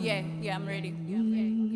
Yeah, yeah, I'm ready. Yeah,